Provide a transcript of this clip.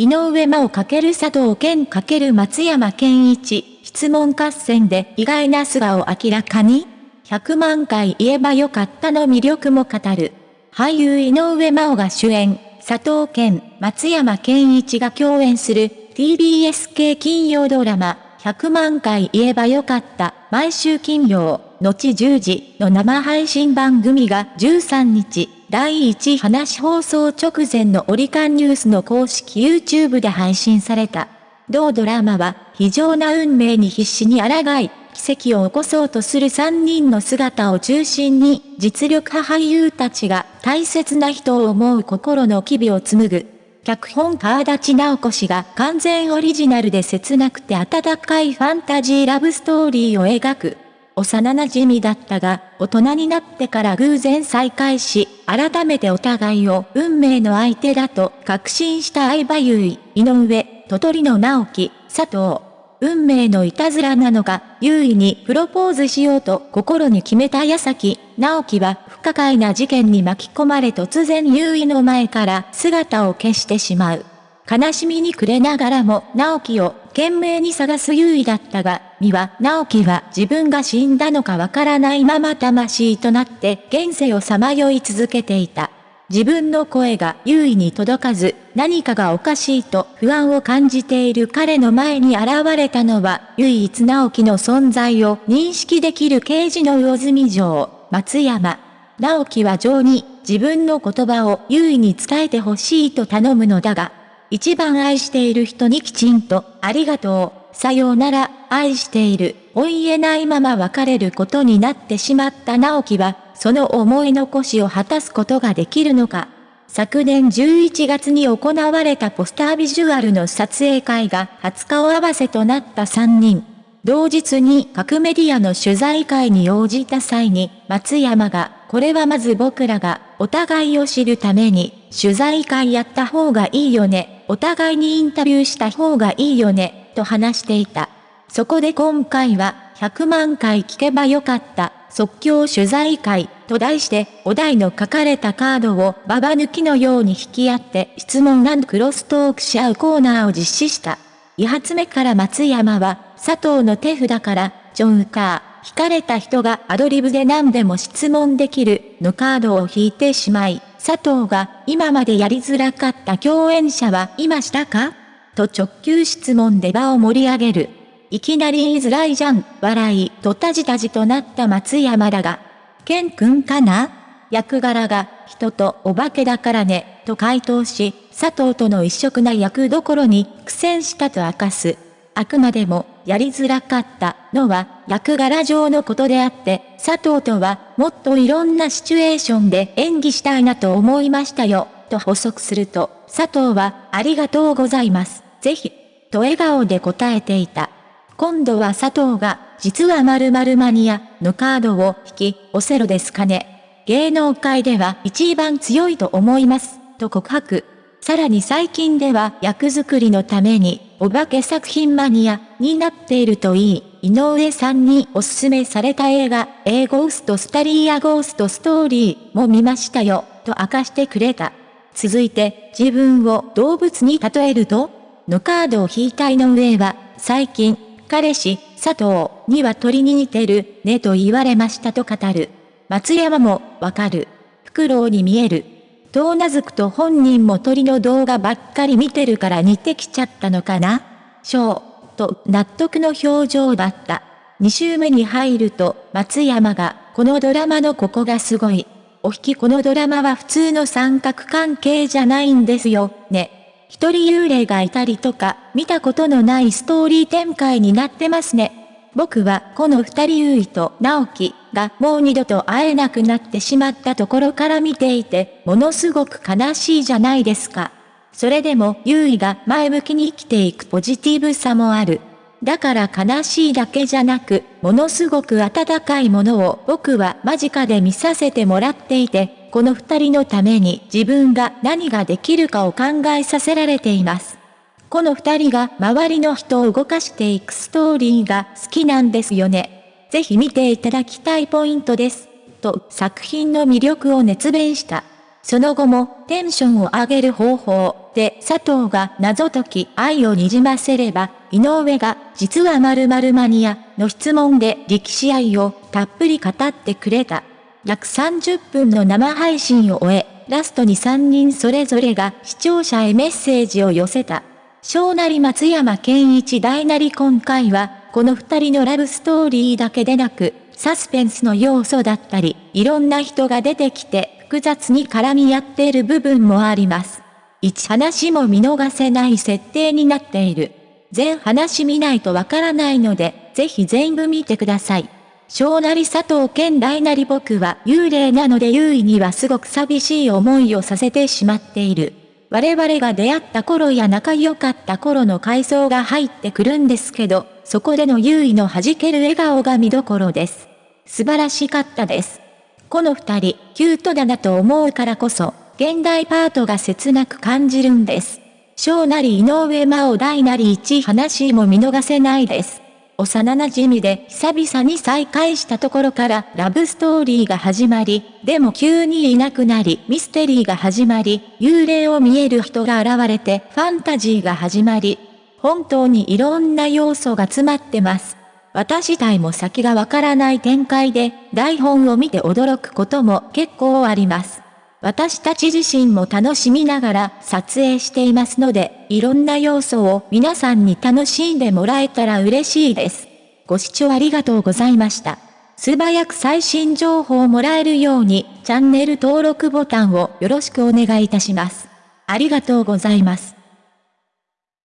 井上真央×佐藤健×松山健一、質問合戦で意外な素顔明らかに ?100 万回言えばよかったの魅力も語る。俳優井上真央が主演、佐藤健、松山健一が共演する。TBS 系金曜ドラマ、100万回言えばよかった、毎週金曜、後10時の生配信番組が13日、第1話放送直前のオリカンニュースの公式 YouTube で配信された。同ドラマは、非常な運命に必死に抗い、奇跡を起こそうとする3人の姿を中心に、実力派俳優たちが大切な人を思う心の機微を紡ぐ。脚本川立直子氏が完全オリジナルで切なくて温かいファンタジーラブストーリーを描く。幼馴染だったが、大人になってから偶然再会し、改めてお互いを運命の相手だと確信した相葉優衣、井上、鳥取の直樹、佐藤。運命のいたずらなのか、優位にプロポーズしようと心に決めた矢先、直樹は不可解な事件に巻き込まれ突然優位の前から姿を消してしまう。悲しみに暮れながらも直樹を懸命に探す優位だったが、美は直樹は自分が死んだのかわからないまま魂となって現世をさまよい続けていた。自分の声が優位に届かず、何かがおかしいと不安を感じている彼の前に現れたのは、唯一直樹の存在を認識できる刑事の魚住城、松山。直樹は情に自分の言葉を優位に伝えてほしいと頼むのだが、一番愛している人にきちんと、ありがとう、さようなら、愛している、お言えないまま別れることになってしまった直樹は、その思い残しを果たすことができるのか。昨年11月に行われたポスタービジュアルの撮影会が20日を合わせとなった3人。同日に各メディアの取材会に応じた際に、松山が、これはまず僕らが、お互いを知るために、取材会やった方がいいよね、お互いにインタビューした方がいいよね、と話していた。そこで今回は、100万回聞けばよかった、即興取材会、と題して、お題の書かれたカードをババ抜きのように引き合って質問クロストークし合うコーナーを実施した。2発目から松山は、佐藤の手札から、ジョンカー、引かれた人がアドリブで何でも質問できる、のカードを引いてしまい、佐藤が、今までやりづらかった共演者はいましたかと直球質問で場を盛り上げる。いきなり言いづらいじゃん、笑い、とたじたじとなった松山だが、ケン君かな？役柄が、人とお化けだからね、と回答し、佐藤との一色な役どころに苦戦したと明かす。あくまでも、やりづらかったのは役柄上のことであって、佐藤とはもっといろんなシチュエーションで演技したいなと思いましたよ、と補足すると、佐藤はありがとうございます、ぜひ、と笑顔で答えていた。今度は佐藤が、実は〇〇マニアのカードを引き、オセロですかね。芸能界では一番強いと思います、と告白。さらに最近では役作りのために、お化け作品マニアになっているといい、井上さんにおすすめされた映画、A ゴーストスタリーアゴーストストーリーも見ましたよ、と明かしてくれた。続いて、自分を動物に例えると？のカードを引いた井上は、最近、彼氏、佐藤には鳥に似てる、ねと言われましたと語る。松山も、わかる。フクロウに見える。とうなずくと本人も鳥の動画ばっかり見てるから似てきちゃったのかなしょ、と納得の表情だった。2週目に入ると、松山が、このドラマのここがすごい。お引きこのドラマは普通の三角関係じゃないんですよ、ね。一人幽霊がいたりとか、見たことのないストーリー展開になってますね。僕はこの二人優位と直樹がもう二度と会えなくなってしまったところから見ていて、ものすごく悲しいじゃないですか。それでも優位が前向きに生きていくポジティブさもある。だから悲しいだけじゃなく、ものすごく温かいものを僕は間近で見させてもらっていて、この二人のために自分が何ができるかを考えさせられています。この二人が周りの人を動かしていくストーリーが好きなんですよね。ぜひ見ていただきたいポイントです。と作品の魅力を熱弁した。その後もテンションを上げる方法、で佐藤が謎解き愛をにじませれば、井上が実は〇〇マニアの質問で力士愛をたっぷり語ってくれた。約30分の生配信を終え、ラストに3人それぞれが視聴者へメッセージを寄せた。小なり松山健一大なり今回は、この二人のラブストーリーだけでなく、サスペンスの要素だったり、いろんな人が出てきて、複雑に絡み合っている部分もあります。一話も見逃せない設定になっている。全話見ないとわからないので、ぜひ全部見てください。小なり佐藤健大なり僕は幽霊なので優位にはすごく寂しい思いをさせてしまっている。我々が出会った頃や仲良かった頃の回想が入ってくるんですけど、そこでの優位の弾ける笑顔が見どころです。素晴らしかったです。この二人、キュートだなと思うからこそ、現代パートが切なく感じるんです。小なり井上真央大なり一話も見逃せないです。幼馴染で久々に再会したところからラブストーリーが始まり、でも急にいなくなりミステリーが始まり、幽霊を見える人が現れてファンタジーが始まり、本当にいろんな要素が詰まってます。私自体も先がわからない展開で台本を見て驚くことも結構あります。私たち自身も楽しみながら撮影していますので、いろんな要素を皆さんに楽しんでもらえたら嬉しいです。ご視聴ありがとうございました。素早く最新情報をもらえるように、チャンネル登録ボタンをよろしくお願いいたします。ありがとうございます。